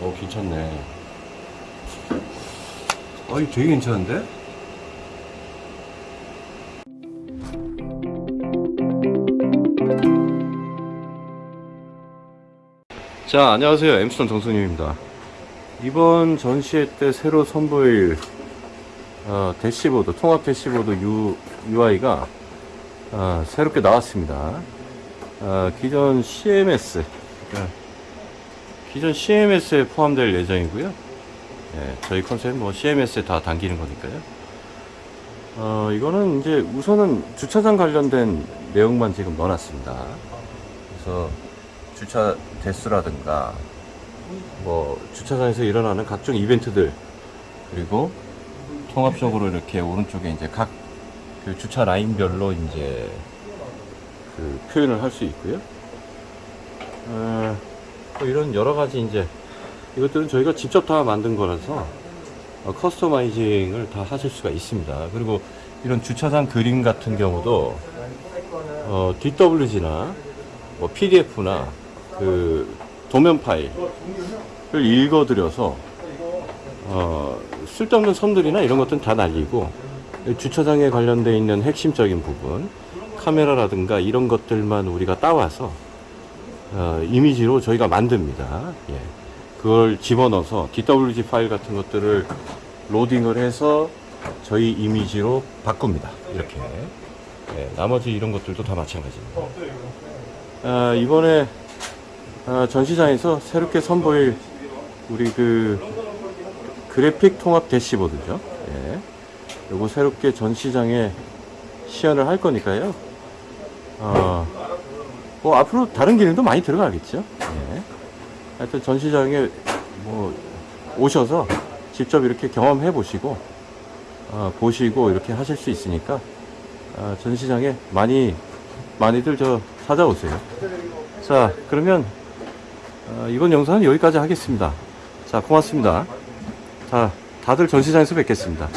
어 괜찮네. 어 이거 되게 괜찮은데? 자 안녕하세요. 엠스톤 정수님입니다. 이번 전시회 때 새로 선보일 어, 대시보드 통합 대시보드 U, UI가 어, 새롭게 나왔습니다. 어, 기존 CMS 그러니까 기존 CMS에 포함될 예정이고요. 예, 저희 컨셉은 뭐 CMS에 다 담기는 거니까요. 어, 이거는 이제 우선은 주차장 관련된 내용만 지금 넣어놨습니다. 그래서 주차 대수라든가 뭐 주차장에서 일어나는 각종 이벤트들 그리고 통합적으로 이렇게 오른쪽에 이제 각 그 주차 라인별로 이제 그 표현을 할 수 있고요. 어, 뭐 이런 여러 가지 이제 이것들은 저희가 직접 다 만든 거라서 어, 커스터마이징을 다 하실 수가 있습니다. 그리고 이런 주차장 그림 같은 경우도 어, DWG나 뭐 PDF나 그 도면 파일을 읽어드려서 어, 쓸데없는 선들이나 이런 것들은 다 날리고 주차장에 관련돼 있는 핵심적인 부분 카메라라든가 이런 것들만 우리가 따와서 어, 이미지로 저희가 만듭니다. 예. 그걸 집어넣어서 DWG 파일 같은 것들을 로딩을 해서 저희 이미지로 바꿉니다. 이렇게. 예, 나머지 이런 것들도 다 마찬가지입니다. 아, 이번에 아, 전시장에서 새롭게 선보일 우리 그 그래픽 통합 대시보드죠. 예. 요거 새롭게 전시장에 시연을 할 거니까요. 어, 뭐 앞으로 다른 기능도 많이 들어가겠죠. 예. 하여튼 전시장에 뭐 오셔서 직접 이렇게 경험해 보시고 어, 보시고 이렇게 하실 수 있으니까 어, 전시장에 많이 많이들 저 찾아오세요. 자 그러면 어, 이번 영상은 여기까지 하겠습니다. 자 고맙습니다. 자 다들 전시장에서 뵙겠습니다.